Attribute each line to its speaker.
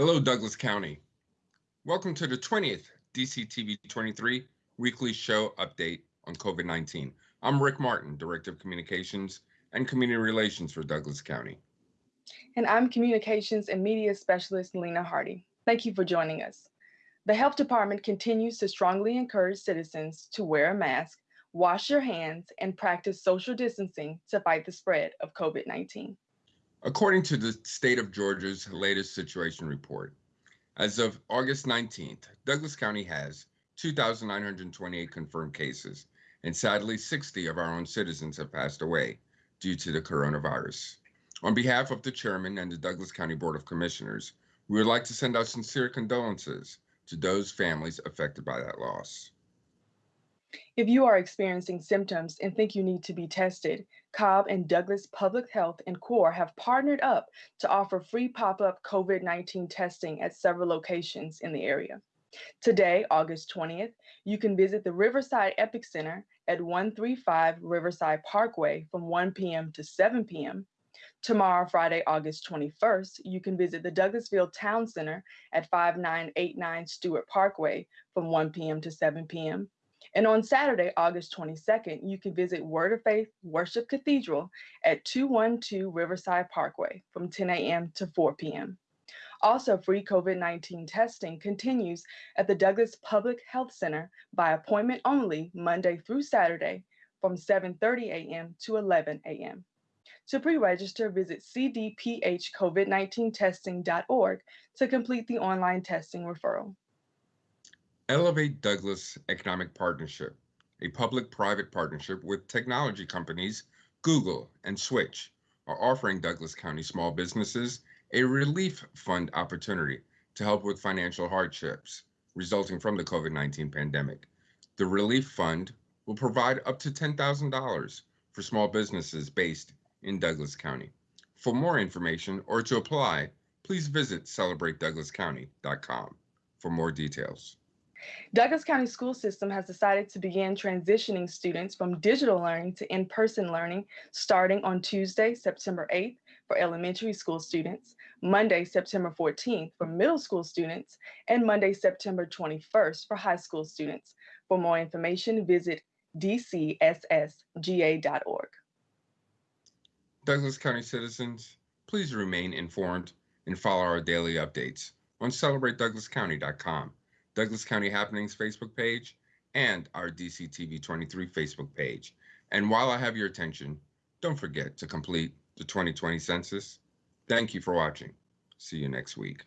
Speaker 1: Hello, Douglas County. Welcome to the 20th DCTV 23 weekly show update on COVID 19. I'm Rick Martin, Director of Communications and Community Relations for Douglas County.
Speaker 2: And I'm Communications and Media Specialist Lena Hardy. Thank you for joining us. The Health Department continues to strongly encourage citizens to wear a mask, wash your hands, and practice social distancing to fight the spread of COVID 19.
Speaker 1: According to the state of Georgia's latest situation report, as of August 19th, Douglas County has 2,928 confirmed cases, and sadly, 60 of our own citizens have passed away due to the coronavirus. On behalf of the chairman and the Douglas County Board of Commissioners, we would like to send our sincere condolences to those families affected by that loss.
Speaker 2: If you are experiencing symptoms and think you need to be tested, Cobb and Douglas Public Health and CORE have partnered up to offer free pop-up COVID-19 testing at several locations in the area. Today, August 20th, you can visit the Riverside Epic Center at 135 Riverside Parkway from 1 p.m. to 7 p.m. Tomorrow, Friday, August 21st, you can visit the Douglasville Town Center at 5989 Stewart Parkway from 1 p.m. to 7 p.m. And on Saturday, August 22nd, you can visit Word of Faith Worship Cathedral at 212 Riverside Parkway from 10 a.m. to 4 p.m. Also, free COVID 19 testing continues at the Douglas Public Health Center by appointment only Monday through Saturday from 7:30 a.m. to 11 a.m. To pre-register, visit cdphcovid19testing.org to complete the online testing referral.
Speaker 1: Elevate Douglas Economic Partnership, a public-private partnership with technology companies Google and Switch, are offering Douglas County small businesses a relief fund opportunity to help with financial hardships resulting from the COVID-19 pandemic. The relief fund will provide up to $10,000 for small businesses based in Douglas County. For more information or to apply, please visit celebratedouglascounty.com for more details.
Speaker 2: Douglas County School System has decided to begin transitioning students from digital learning to in-person learning starting on Tuesday, September 8th for elementary school students, Monday, September 14th for middle school students, and Monday, September 21st for high school students. For more information, visit dcssga.org.
Speaker 1: Douglas County citizens, please remain informed and follow our daily updates on celebratedouglascounty.com. Douglas County Happenings Facebook page, and our DCTV 23 Facebook page. And while I have your attention, don't forget to complete the 2020 census. Thank you for watching. See you next week.